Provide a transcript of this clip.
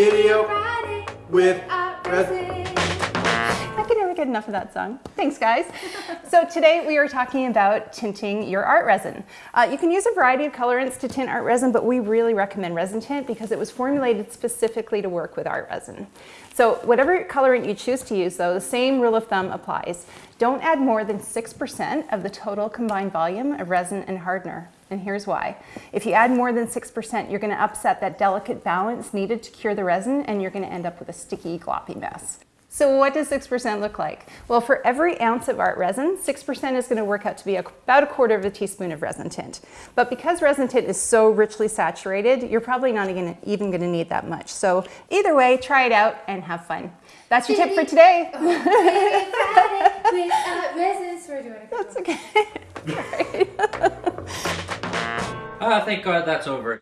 video with enough of that song. Thanks, guys. so today we are talking about tinting your art resin. Uh, you can use a variety of colorants to tint art resin, but we really recommend Resin Tint because it was formulated specifically to work with art resin. So whatever colorant you choose to use, though, the same rule of thumb applies. Don't add more than 6% of the total combined volume of resin and hardener. And here's why. If you add more than 6%, you're going to upset that delicate balance needed to cure the resin, and you're going to end up with a sticky, gloppy mess. So what does 6% look like? Well, for every ounce of art resin, 6% is going to work out to be about a quarter of a teaspoon of resin tint. But because resin tint is so richly saturated, you're probably not even, even going to need that much. So either way, try it out and have fun. That's your tip for today. Favorite Friday with art resin. Sorry, do you want to That's okay. Ah, thank God that's over.